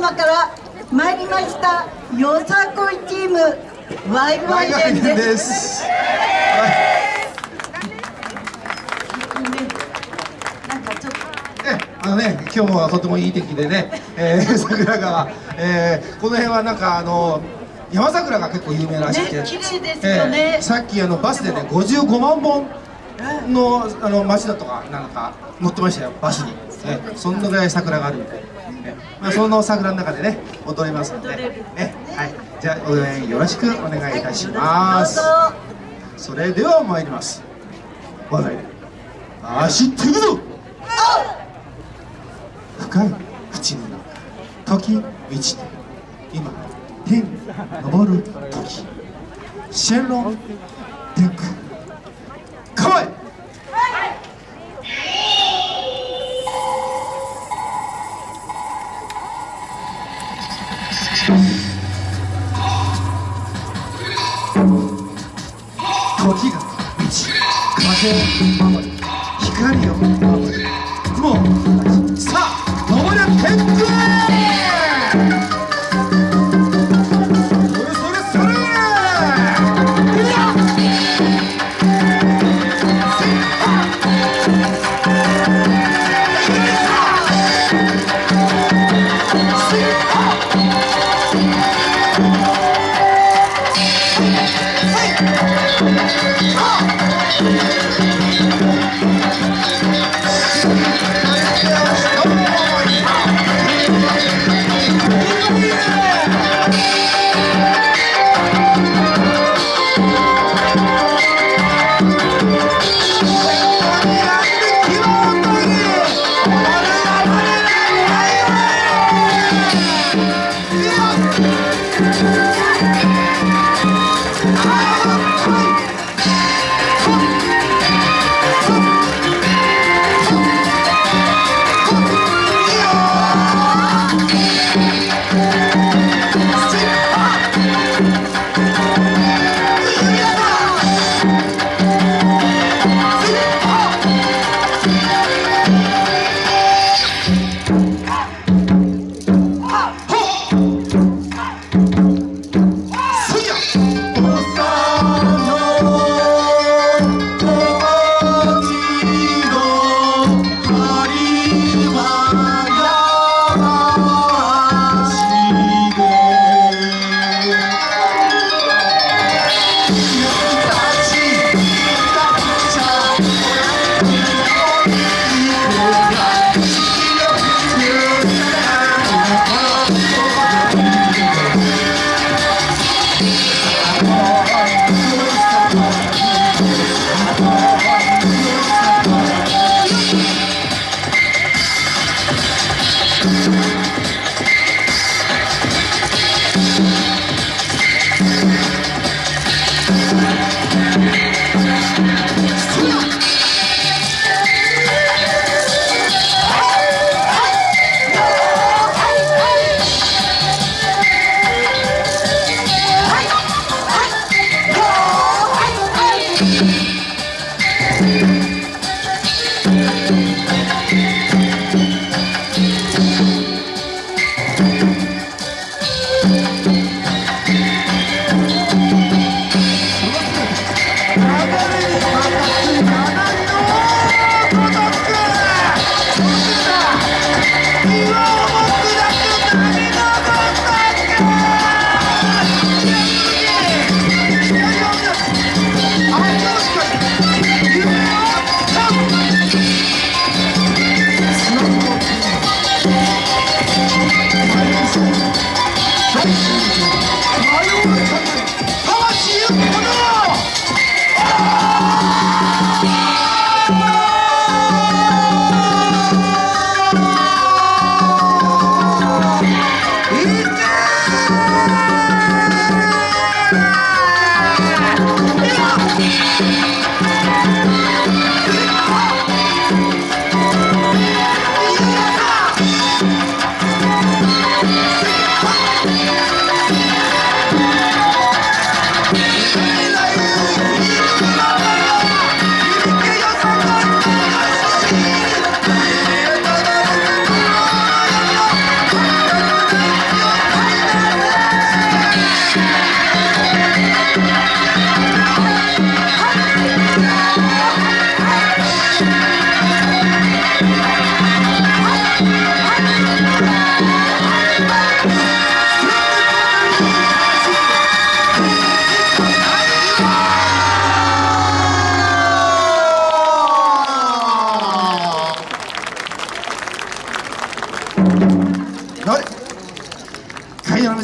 様から参りましたよさこいチームワイワイデンです。あのね、今日はとてもいい天気でね、えー、桜川、えー、この辺はなんかあの山桜が結構有名らしくて、ね、綺麗ですよね、えー、さっきあのバスでね55万本のあの町だとかなんか乗ってましたよバスに、えー、そんなぐらい桜があるんで、えーまあ、その桜の中でね踊りますので、ね。はい、じゃあ応援よろしくお願いいたします、はい、それでは参ります。我が家走っていくぞ。深い淵の中。時満ちて今天に昇る時。シェンロン時が満ち風を守り光を守り雲をさあ登る。天空